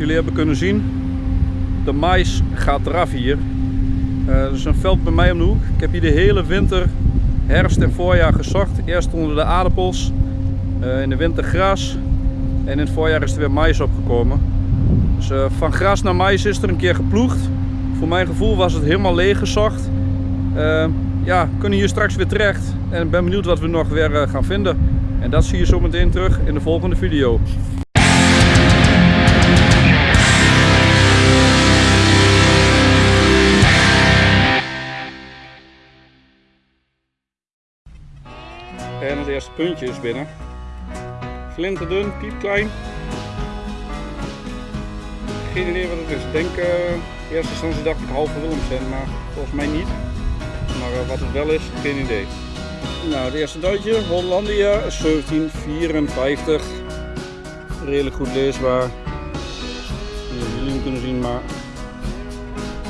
jullie hebben kunnen zien, de mais gaat eraf hier. Uh, is een veld bij mij om de hoek. Ik heb hier de hele winter, herfst en voorjaar gezocht. Eerst onder de aardappels, uh, in de winter gras en in het voorjaar is er weer mais opgekomen. Dus uh, van gras naar mais is er een keer geploegd. Voor mijn gevoel was het helemaal leeg gezocht. ja, kunnen hier straks weer terecht en ben benieuwd wat we nog weer gaan vinden. En dat zie je zo meteen terug in de volgende video. Eerste puntje is binnen. Flinterdun, piepklein. Geen idee wat het is. Ik denk, uh, in eerste instantie dacht ik halve Willemsen, maar volgens mij niet. Maar uh, wat het wel is, geen idee. Nou, het eerste duitje, Hollandia 1754. Redelijk goed leesbaar. Jullie kunnen zien, maar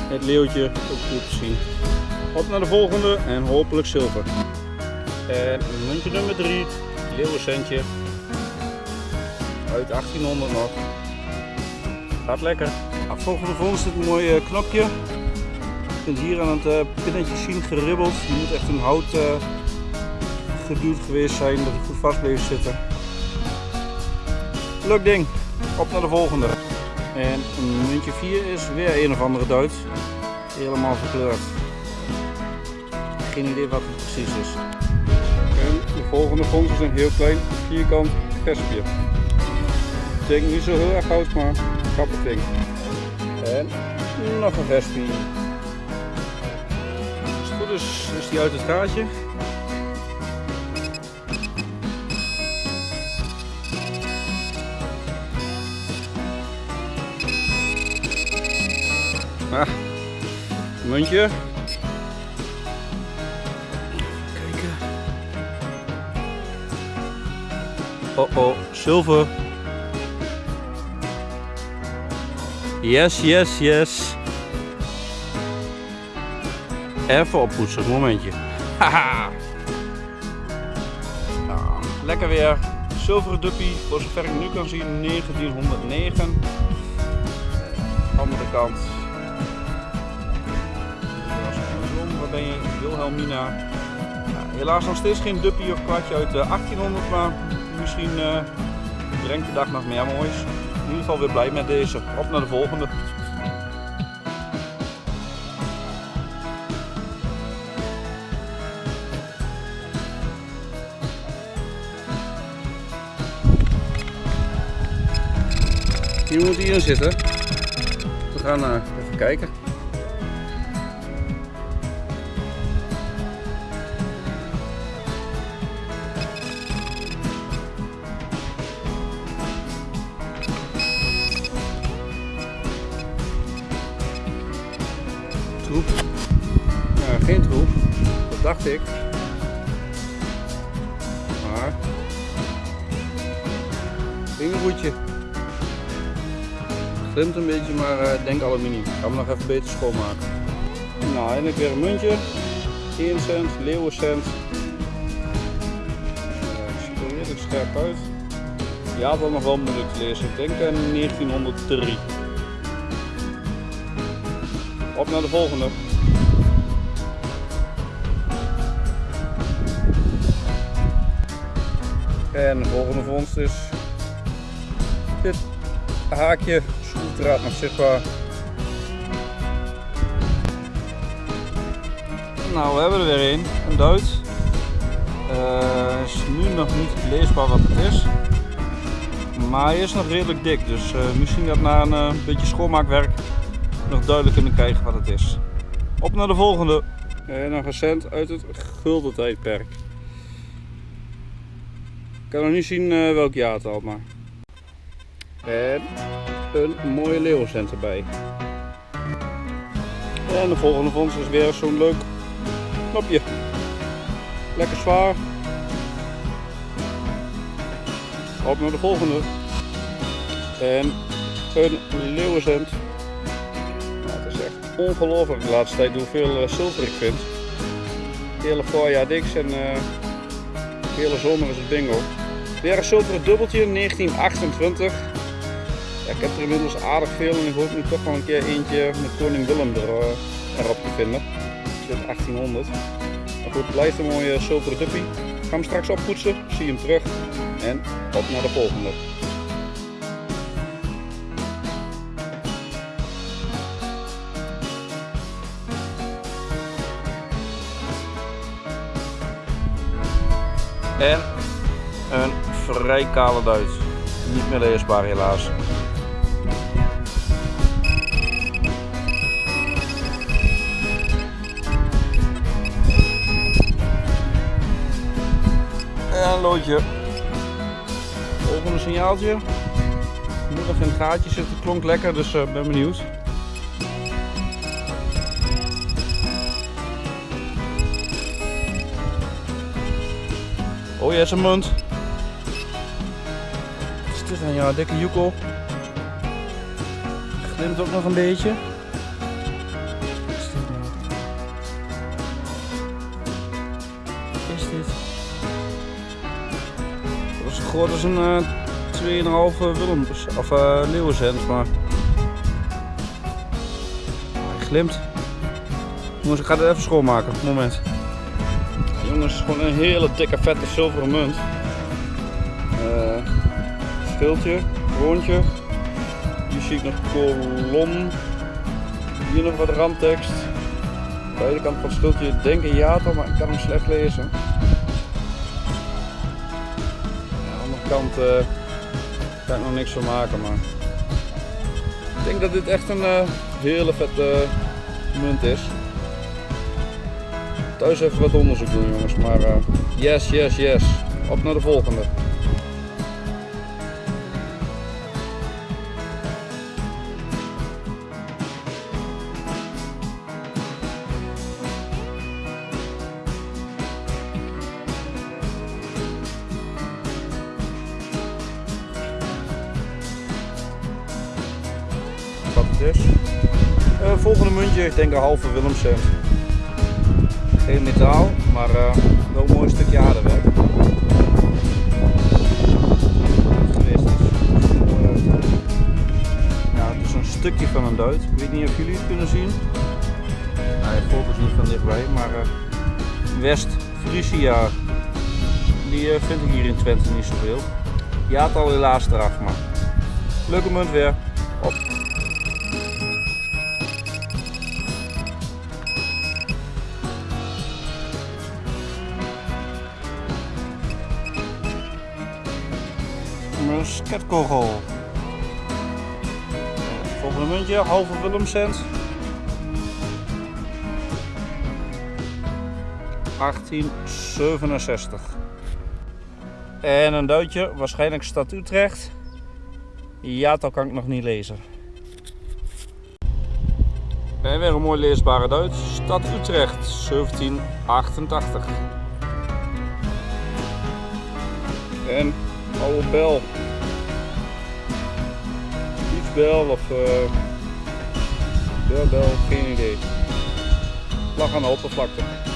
het leeuwtje ook goed te zien. Op naar de volgende en hopelijk zilver. En muntje nummer 3, leeuwencentje. Uit 1800 nog. Gaat lekker. Nou, volgende vondst het een mooi eh, knopje. Je kunt hier aan het uh, pinnetje zien geribbeld. Je moet echt een hout uh, geduwd geweest zijn dat het goed vast bleef zitten. Leuk ding. Op naar de volgende. En muntje 4 is weer een of andere Duits. Helemaal verkleurd. Geen idee wat het precies is. En de volgende vondst is een heel klein vierkant. Ik denk niet zo heel erg oud, maar grappig ding. En nog een vestje. Als het goed is, is die uit het gaatje. Ah, muntje. Oh oh, zilver. Yes, yes, yes. Even oppoetsen, momentje. Haha. Nou, lekker weer. Zilveren duppie, voor zover ik nu kan zien, 1909. Andere kant ben je Wilhelmina. Helaas nog steeds geen duppie of kwartje uit 1800, eh, maar misschien uh, brengt de dag nog meer moois. In ieder geval weer blij met deze. Op naar de volgende. Hier moet hij in zitten. We gaan uh, even kijken. Dat dacht ik. Maar, vingerhoedje. Glimt een beetje, maar uh, denk aluminium. Ik ga hem nog even beter schoonmaken. Nou, eindelijk weer een muntje. 1 cent, leeuwencent. Uh, ziet er scherp uit. Ja, dat nog wel moeilijk te lezen. Ik denk aan 1903. Op naar de volgende. En de volgende vondst is dit haakje schroefdraad nog zichtbaar. Nou, we hebben er weer een, een Duits. Uh, is nu nog niet leesbaar wat het is. Maar hij is nog redelijk dik, dus uh, misschien dat na een uh, beetje schoonmaakwerk nog duidelijk kunnen krijgen wat het is. Op naar de volgende. En een recent uit het gulden tijdperk. Kan nog niet zien uh, welk jaartal, maar. En een mooie leeuwencent erbij. En de volgende vondst is weer zo'n leuk knopje. Lekker zwaar. Op naar de volgende. En een leeuwencent ongelooflijk de laatste tijd hoeveel uh, zilver ik vind. Het hele voorjaar niks en uh, de hele zomer is het bingo. Weer een zilveren dubbeltje 1928. Ja, ik heb er inmiddels aardig veel en ik hoop nu toch wel een keer eentje met koning Willem er, uh, erop te vinden. Dit 1800. Maar goed, blijft een mooie zilveren duppie. Ik ga hem straks oppoetsen, zie hem terug en op naar de volgende. En een vrij kale Duits. Niet meer leesbaar helaas. En een loodje. Volgende signaaltje. Moet nog in het gaatje zitten. Klonk lekker, dus uh, ben benieuwd. Oh ja, zijn munt. Dit dan? Ja, dikke joekel. Glimt ook nog een beetje. Wat is dit nou? Wat is dit? Dat is groot als een uh, 2,5 Willem of uh, leeuwenzend, maar hij glimt. Jongens, ik ga het even schoonmaken. Moment. Jongens, gewoon een hele dikke vette zilveren munt. Stiltje, rondje. Hier zie ik nog kolom. Hier nog wat randtekst. Beide kant van het stiltje denk een jato, maar ik kan hem slecht lezen. aan de andere kant uh, kan ik nog niks van maken, maar ik denk dat dit echt een uh, hele vette munt is thuis even wat onderzoek doen jongens. Maar yes, yes, yes. Op naar de volgende. Uh, volgende muntje, ik denk een halve Willemsen. Geen metaal, maar uh, wel een mooi stukje aardewerk. Ja, het is een stukje van een duit. Ik weet niet of jullie het kunnen zien. Nou, de focus niet van dichtbij, maar West Frisia. Die vind ik hier in Twente niet zoveel. Ja, het al helaas eraf, maar leuke munt weer. Op. musketkogel. Volgende muntje, halve Willemcent. 1867. En een duitje, waarschijnlijk stad Utrecht. Ja, dat kan ik nog niet lezen. En weer een mooi leesbare Duits. Stad Utrecht, 1788. En oude bel bel of uh, bel, geen idee. Lag aan de oppervlakte.